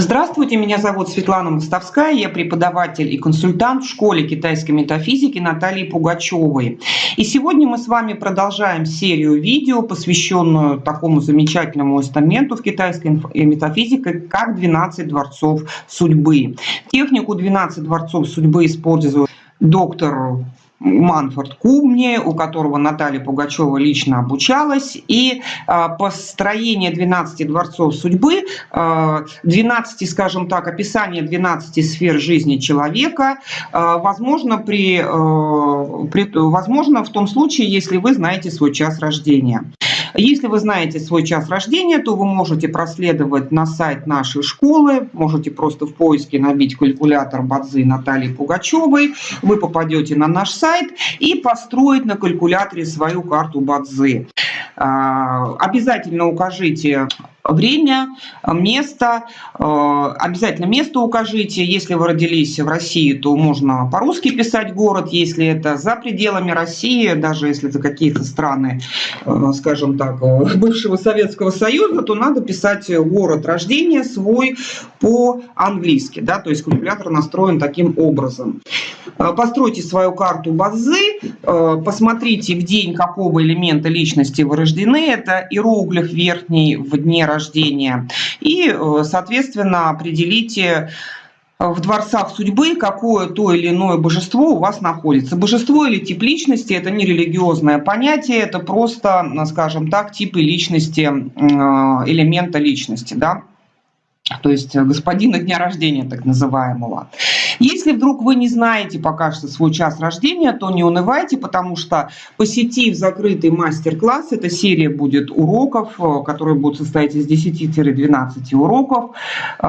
Здравствуйте, меня зовут Светлана Мостовская, я преподаватель и консультант в школе китайской метафизики Натальи Пугачевой. И сегодня мы с вами продолжаем серию видео, посвященную такому замечательному инструменту в китайской метафизике, как 12 дворцов судьбы. Технику 12 дворцов судьбы использует доктор Манфорд Кумни, у которого Наталья Пугачева лично обучалась. И а, построение 12 дворцов судьбы, 12, а, скажем так, описание 12 сфер жизни человека, а, возможно, при, возможно в том случае, если вы знаете свой час рождения. Если вы знаете свой час рождения, то вы можете проследовать на сайт нашей школы, можете просто в поиске набить калькулятор Бадзы Натальи Пугачевой, вы попадете на наш сайт и построить на калькуляторе свою карту Бадзы. А, обязательно укажите время, место, э, обязательно место укажите. Если вы родились в России, то можно по-русски писать город. Если это за пределами России, даже если это какие-то страны, э, скажем так, э, бывшего Советского Союза, то надо писать город рождения свой по-английски. Да? То есть калькулятор настроен таким образом. Постройте свою карту базы, посмотрите в день какого элемента личности вы рождены. Это иероглиф верхний в дне рождения рождения. И, э, соответственно, определите э, в дворцах судьбы, какое то или иное божество у вас находится. Божество или тип личности – это не религиозное понятие, это просто, скажем так, типы личности, э, элемента личности. Да? То есть господина дня рождения, так называемого. Если вдруг вы не знаете пока что свой час рождения, то не унывайте, потому что посетив закрытый мастер-класс, эта серия будет уроков, э, которые будут состоять из 10-12 уроков, э,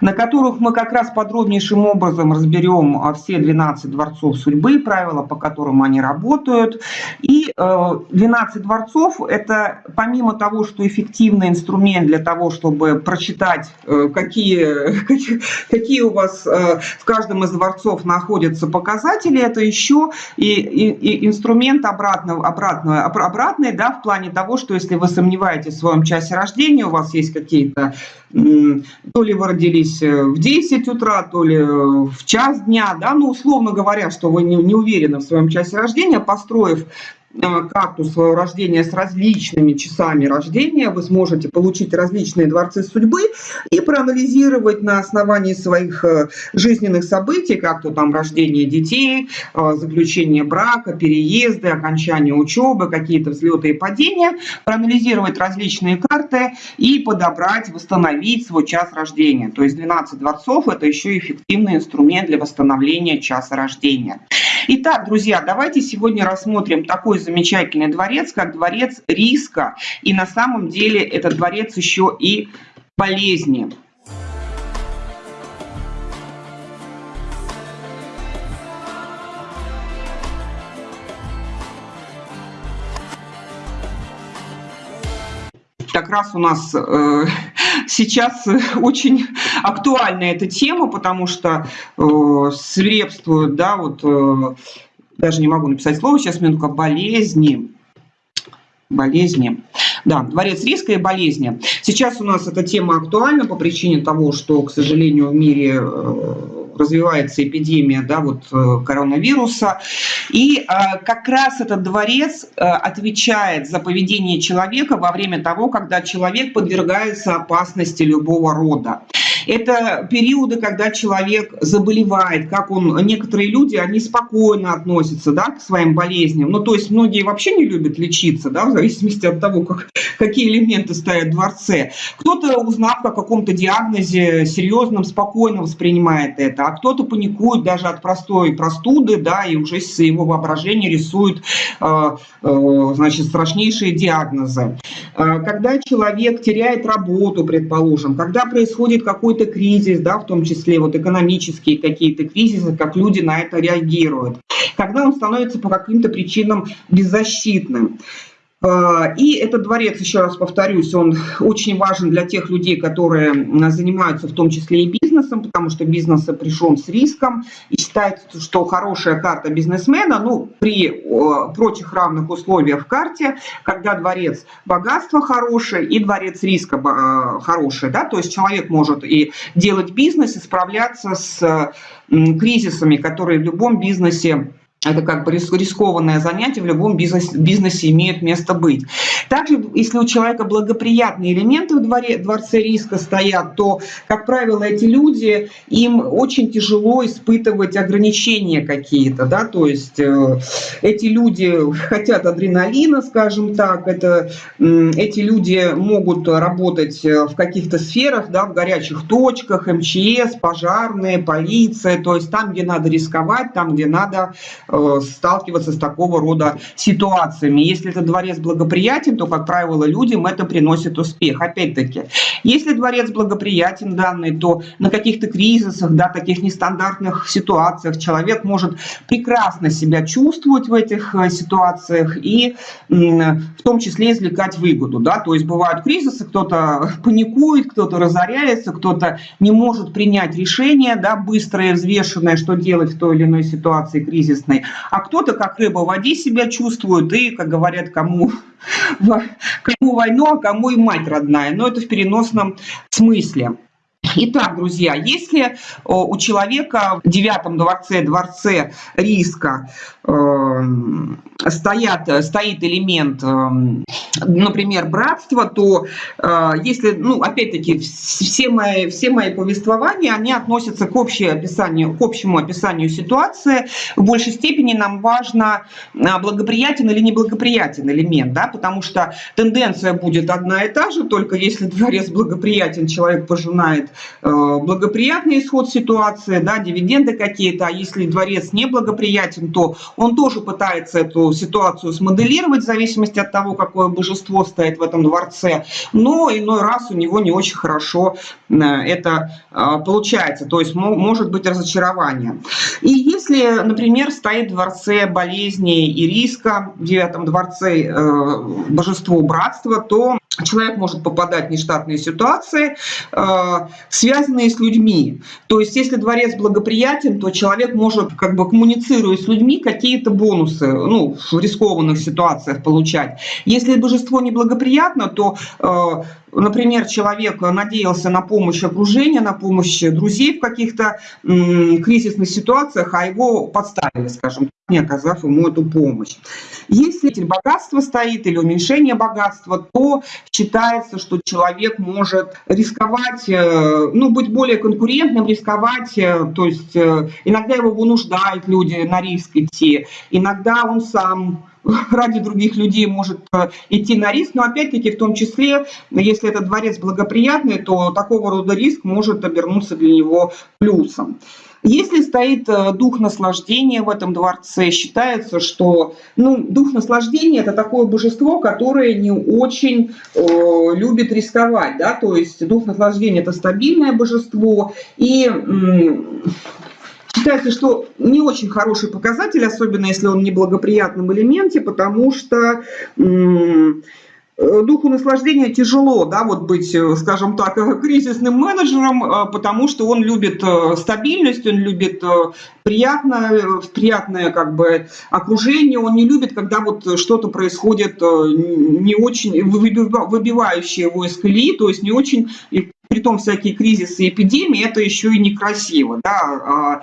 на которых мы как раз подробнейшим образом разберем э, все 12 дворцов судьбы, правила, по которым они работают. И 12 дворцов – это помимо того, что эффективный инструмент для того, чтобы прочитать, какие, какие у вас в каждом из дворцов находятся показатели, это еще и, и, и инструмент обратного, обратного, обратный, да, в плане того, что если вы сомневаетесь в своем часе рождения, у вас есть какие-то, то ли вы родились в 10 утра, то ли в час дня, да, ну, условно говоря, что вы не, не уверены в своем часе рождения, построив Э, карту своего рождения с различными часами рождения, вы сможете получить различные дворцы судьбы и проанализировать на основании своих э, жизненных событий, как то там рождение детей, э, заключение брака, переезды, окончание учебы, какие-то взлеты и падения, проанализировать различные карты и подобрать, восстановить свой час рождения. То есть 12 дворцов – это еще эффективный инструмент для восстановления часа рождения. Итак, друзья, давайте сегодня рассмотрим такой замечательный дворец, как дворец риска. И на самом деле этот дворец еще и болезни. как раз у нас э, сейчас очень актуальна эта тема, потому что э, свирепствуют, да, вот, э, даже не могу написать слово, сейчас минутка, болезни, болезни. Да, дворец риска и болезни. Сейчас у нас эта тема актуальна по причине того, что, к сожалению, в мире э, развивается эпидемия да, вот, э, коронавируса. И э, как раз этот дворец отвечает за поведение человека во время того, когда человек подвергается опасности любого рода. Это периоды, когда человек заболевает, как он, некоторые люди, они спокойно относятся да, к своим болезням. Ну, то есть многие вообще не любят лечиться, да, в зависимости от того, как, какие элементы стоят в дворце. Кто-то, узнав о каком-то диагнозе серьезном, спокойно воспринимает это, а кто-то паникует даже от простой простуды, да, и уже с его воображения рисует, э, э, значит, страшнейшие диагнозы. Э, когда человек теряет работу, предположим, когда происходит какой какой-то кризис, да, в том числе вот экономические какие-то кризисы, как люди на это реагируют. Когда он становится по каким-то причинам беззащитным. Э, и этот дворец, еще раз повторюсь, он очень важен для тех людей, которые занимаются в том числе и бизнесом, потому что бизнес сопряжен с риском. И считается, что хорошая карта бизнесмена, ну, при прочих равных условиях в карте, когда дворец богатства хороший и дворец риска э, хороший, да, то есть человек может и делать бизнес, и справляться с кризисами, которые в любом бизнесе это как бы рискованное занятие в любом бизнесе, бизнесе имеет место быть. Также, если у человека благоприятные элементы в дворе, дворце риска стоят, то, как правило, эти люди, им очень тяжело испытывать ограничения какие-то, да, то есть э, эти люди хотят адреналина, скажем так, это, э, эти люди могут работать э, в каких-то сферах, да, в горячих точках, МЧС, пожарные, полиция, то есть там, где надо рисковать, там, где надо сталкиваться с такого рода ситуациями. Если этот дворец благоприятен, то, как правило, людям это приносит успех. Опять-таки, если дворец благоприятен данный, то на каких-то кризисах, да, таких нестандартных ситуациях человек может прекрасно себя чувствовать в этих э, ситуациях и в том числе извлекать выгоду. Да? То есть бывают кризисы, кто-то паникует, кто-то разоряется, кто-то не может принять решение да, быстрое, взвешенное, что делать в той или иной ситуации кризисной а кто-то как рыба в воде себя чувствует и, как говорят, кому, кому войну, а кому и мать родная. Но это в переносном смысле. Итак, друзья, если у человека в девятом дворце, дворце риска, стоят, стоит элемент, эм, например, братства, то э, если, ну, опять-таки, все мои, все мои повествования, они относятся к, общему описанию, к общему описанию ситуации. В большей степени нам важно, э, благоприятен или неблагоприятен элемент, да, потому что тенденция будет одна и та же, только если дворец благоприятен, человек пожинает э, благоприятный исход ситуации, да, дивиденды какие-то, а если дворец неблагоприятен, то он тоже пытается эту ситуацию смоделировать в зависимости от того, какое божество стоит в этом дворце, но иной раз у него не очень хорошо э, это э, получается, то есть может быть разочарование. И если, например, стоит в дворце болезни и риска, в девятом дворце э, божество братства, то человек может попадать в нештатные ситуации, связанные с людьми. То есть если дворец благоприятен, то человек может, как бы коммуницируя с людьми, какие-то бонусы, ну, в рискованных ситуациях получать. Если божество неблагоприятно, то э, например, человек надеялся на помощь окружения, на помощь друзей в каких-то кризисных ситуациях, а его подставили, скажем не оказав ему эту помощь. Если богатство стоит или уменьшение богатства, то считается, что человек может рисковать, э, ну, быть более конкурентным, рисковать, э, то есть э, иногда его вынуждают люди на риск идти, иногда он сам ради других людей может э, идти на риск, но опять-таки в том числе, если этот дворец благоприятный, то такого рода риск может обернуться для него плюсом. Если стоит э, дух наслаждения в этом дворце, считается, что ну, дух наслаждения – это такое божество, которое не очень э, любит рисковать. Да? То есть дух наслаждения – это стабильное божество, и Считается, что не очень хороший показатель, особенно если он в неблагоприятном элементе, потому что духу наслаждения тяжело, да, вот быть, э, скажем так, кризисным менеджером, э, потому что он любит э, стабильность, он любит приятное, приятное как бы окружение, он не любит, когда вот что-то происходит не очень выбивающее его из колеи, то есть не очень при том всякие кризисы и эпидемии, это еще и некрасиво. Да? А,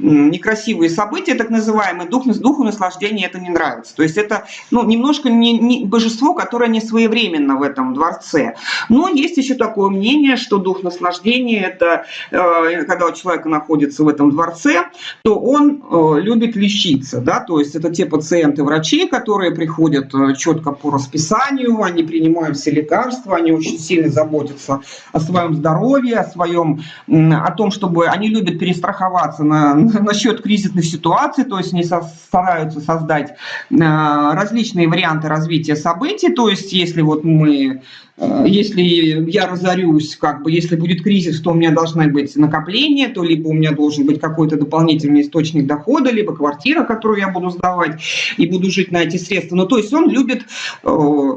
некрасивые события, так называемые, дух, духу наслаждения это не нравится. То есть это ну, немножко не, не божество, которое не своевременно в этом дворце. Но есть еще такое мнение, что дух наслаждения, это э, когда у человека находится в этом дворце, то он э, любит лечиться. Да? То есть это те пациенты врачи, которые приходят э, четко по расписанию, они принимают все лекарства, они очень сильно заботятся о своем своем здоровье, о своем, о том, чтобы они любят перестраховаться на, насчет кризисных ситуаций, то есть они со, стараются создать различные варианты развития событий, то есть если вот мы если я разорюсь, как бы, если будет кризис, то у меня должны быть накопления, то либо у меня должен быть какой-то дополнительный источник дохода, либо квартира, которую я буду сдавать и буду жить на эти средства. Ну, то есть он любит э,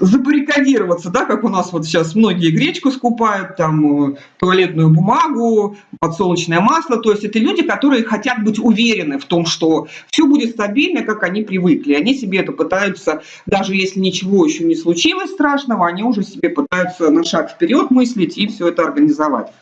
забаррикадироваться, да, как у нас вот сейчас многие гречку скупают, там, э, туалетную бумагу, подсолнечное масло, то есть это люди, которые хотят быть уверены в том, что все будет стабильно, как они привыкли. Они себе это пытаются, даже если ничего еще не случилось страшного, они уже себе пытаются на шаг вперед мыслить и все это организовать.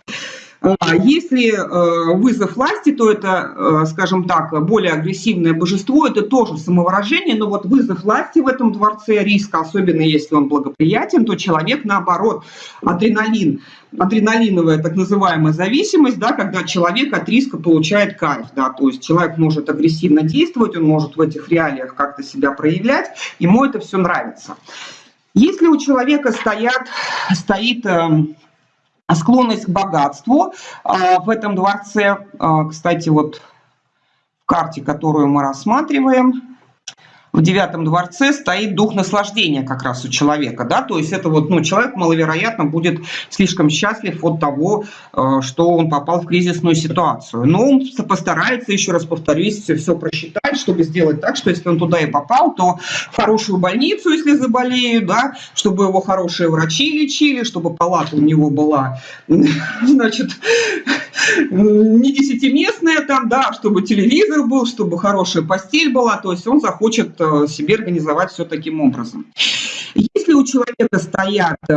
А если э, вызов власти, то это, э, скажем так, более агрессивное божество, это тоже самовыражение, но вот вызов власти в этом дворце риска, особенно если он благоприятен, то человек наоборот, адреналин, адреналиновая так называемая зависимость, да, когда человек от риска получает кайф, да, то есть человек может агрессивно действовать, он может в этих реалиях как-то себя проявлять, ему это все нравится. Если у человека стоят, стоит эм, склонность к богатству а, в этом дворце. А, кстати, вот в карте, которую мы рассматриваем, в девятом дворце стоит дух наслаждения как раз у человека, да, то есть это вот, ну, человек маловероятно будет слишком счастлив от того, э, что он попал в кризисную ситуацию. Но он постарается, еще раз повторюсь, все, все просчитать, чтобы сделать так, что если он туда и попал, то хорошую больницу, если заболеют, да, чтобы его хорошие врачи лечили, чтобы палата у него была, значит, не десятиместная там, да, чтобы телевизор был, чтобы хорошая постель была, то есть он захочет себе организовать все таким образом. Если у человека стоят э,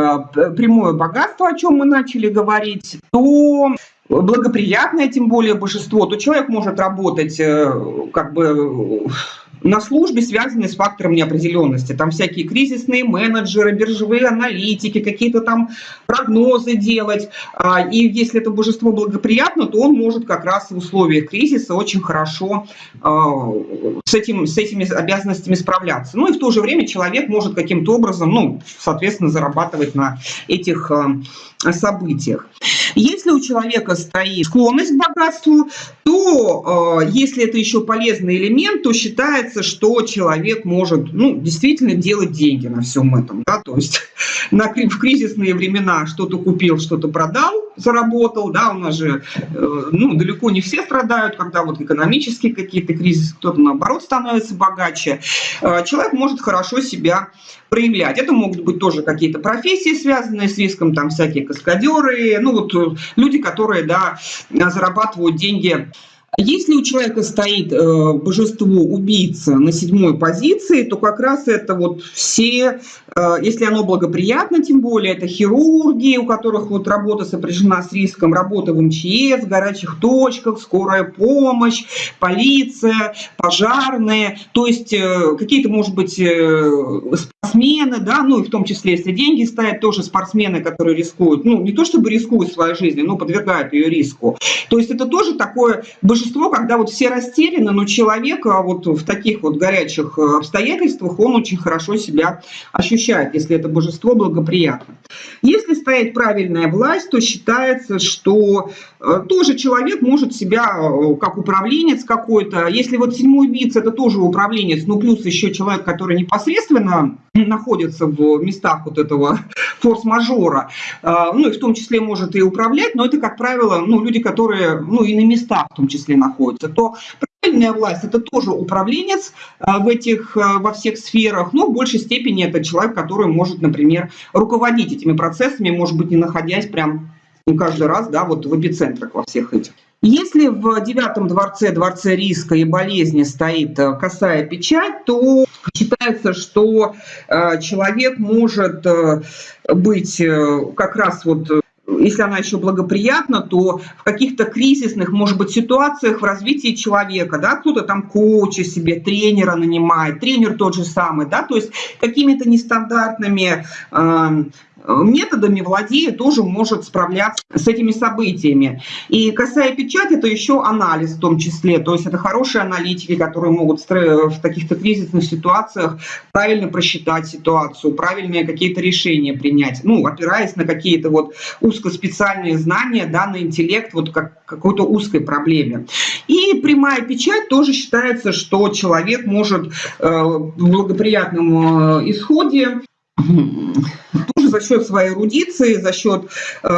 прямое богатство, о чем мы начали говорить, то благоприятное, тем более божество, то человек может работать э, как бы на службе, связанные с фактором неопределенности. Там всякие кризисные менеджеры, биржевые аналитики, какие-то там прогнозы делать. А, и если это божество благоприятно, то он может как раз в условиях кризиса очень хорошо а, с, этим, с этими обязанностями справляться. Ну и в то же время человек может каким-то образом, ну, соответственно, зарабатывать на этих а, событиях. Если у человека стоит склонность к богатству, то э, если это еще полезный элемент, то считается, что человек может ну, действительно делать деньги на всем этом. Да? То есть на, в кризисные времена что-то купил, что-то продал, заработал. Да? У нас же э, ну, далеко не все страдают, когда вот экономические какие-то кризисы, кто-то наоборот становится богаче. Э, человек может хорошо себя проявлять. Это могут быть тоже какие-то профессии, связанные с риском, там всякие каскадеры, ну вот э, люди, которые, да, зарабатывают деньги если у человека стоит э, божество убийца на седьмой позиции, то как раз это вот все, э, если оно благоприятно, тем более, это хирурги, у которых вот работа сопряжена с риском, работа в МЧС, в горячих точках, скорая помощь, полиция, пожарные, то есть э, какие-то, может быть, э, спортсмены, да, ну и в том числе, если деньги стоят, тоже спортсмены, которые рискуют, ну не то чтобы рискуют своей жизнью, но подвергают ее риску. То есть это тоже такое божество, когда вот все растеряны, но человек а вот в таких вот горячих э, обстоятельствах, он очень хорошо себя ощущает, если это божество благоприятно. Если стоит правильная власть, то считается, что э, тоже человек может себя э, как управленец какой-то, если вот седьмой убийца это тоже управленец, ну плюс еще человек, который непосредственно находится в местах вот этого форс-мажора, а, ну и в том числе может и управлять, но это, как правило, ну, люди, которые, ну и на местах в том числе находятся, то правильная власть это тоже управленец а, в этих, а, во всех сферах, но в большей степени это человек, который может, например, руководить этими процессами, может быть, не находясь прям ну, каждый раз, да, вот в эпицентрах во всех этих. Если в девятом дворце, дворце риска и болезни стоит э, косая печать, то считается, что э, человек может э, быть как раз вот если она еще благоприятна, то в каких-то кризисных, может быть, ситуациях в развитии человека, да, кто-то там коуча себе, тренера нанимает, тренер тот же самый, да, то есть какими-то нестандартными методами владея, тоже может справляться с этими событиями. И касая печать, это еще анализ в том числе. То есть это хорошие аналитики, которые могут в таких-то кризисных ситуациях правильно просчитать ситуацию, правильные какие-то решения принять, ну, опираясь на какие-то вот узкоспециальные знания, да, на интеллект, вот как какой-то узкой проблеме. И прямая печать тоже считается, что человек может э, в благоприятном э, исходе тоже за счет своей эрудиции, за счет э,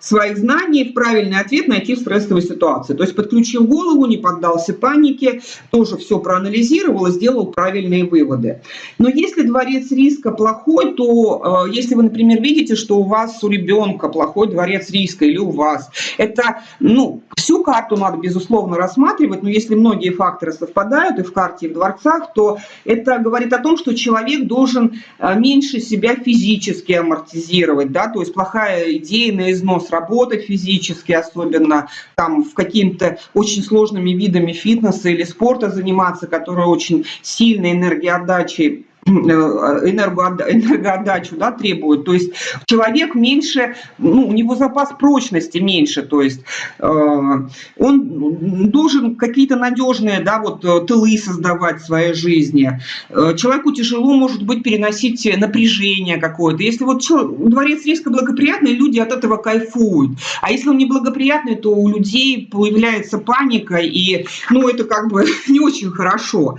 своих знаний правильный ответ найти в стрессовой ситуации. То есть подключил голову, не поддался панике, тоже все проанализировал и сделал правильные выводы. Но если дворец риска плохой, то э, если вы, например, видите, что у вас у ребенка плохой дворец риска или у вас, это, ну, всю карту надо, безусловно, рассматривать, но если многие факторы совпадают и в карте, и в дворцах, то это говорит о том, что человек должен э, меньше себя физически амортизировать, да, то есть плохая идея на износ работать физически, особенно там в какими-то очень сложными видами фитнеса или спорта заниматься, которые очень сильной энергоотдачей Э, энергоотдачу да, требует. То есть человек меньше, ну, у него запас прочности меньше, то есть э, он должен какие-то надежные да, вот, э, тылы создавать в своей жизни. Э, человеку тяжело, может быть, переносить напряжение какое-то. Если вот дворец риска благоприятный, люди от этого кайфуют. А если он неблагоприятный, то у людей появляется паника, и ну, это как бы не очень хорошо.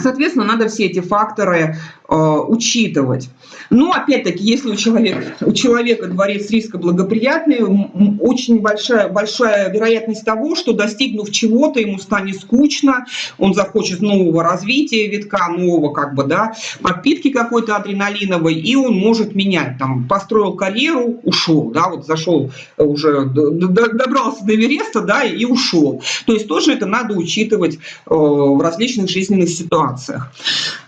Соответственно, надо все эти факторы учитывать. Но опять-таки, если у человека, у человека дворец риска благоприятный, очень большая, большая вероятность того, что достигнув чего-то, ему станет скучно, он захочет нового развития витка, нового как бы, да, подпитки какой-то адреналиновой, и он может менять. Там, построил карьеру, ушел, да, вот зашел уже, добрался до Эвереста, да, и ушел. То есть тоже это надо учитывать э, в различных жизненных ситуациях.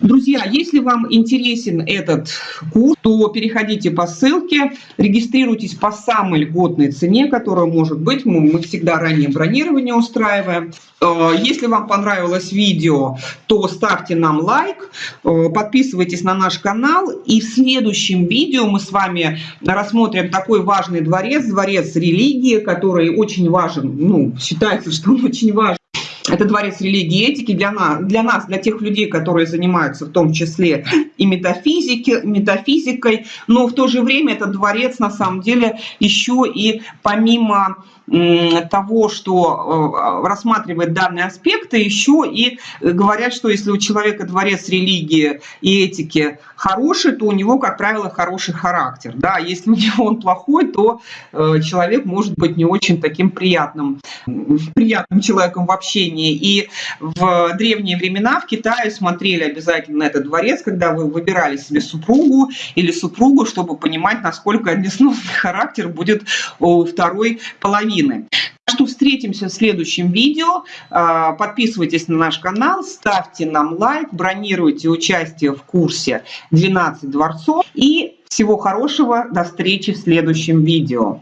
Друзья, если вам интересен этот курс, то переходите по ссылке, регистрируйтесь по самой льготной цене, которая может быть. Мы, мы всегда ранее бронирование устраиваем. Э, если вам понравилось видео, то ставьте нам лайк, э, подписывайтесь на наш канал. И в следующем видео мы с вами рассмотрим такой важный дворец, дворец религии, который очень важен, ну, считается, что он очень важен это дворец религии и этики для нас, для нас, для тех людей, которые занимаются в том числе и метафизики, метафизикой, но в то же время этот дворец на самом деле еще и помимо того, что э, рассматривает данные аспекты, еще и говорят, что если у человека дворец религии и этики хороший, то у него, как правило, хороший характер. Да? Если у него он плохой, то э, человек может быть не очень таким приятным, приятным человеком в общении. И в древние времена в Китае смотрели обязательно на этот дворец, когда вы выбирали себе супругу или супругу, чтобы понимать, насколько несносный характер будет у второй половины половины. Что встретимся в следующем видео. А, подписывайтесь на наш канал, ставьте нам лайк, бронируйте участие в курсе 12 дворцов. И всего хорошего, до встречи в следующем видео.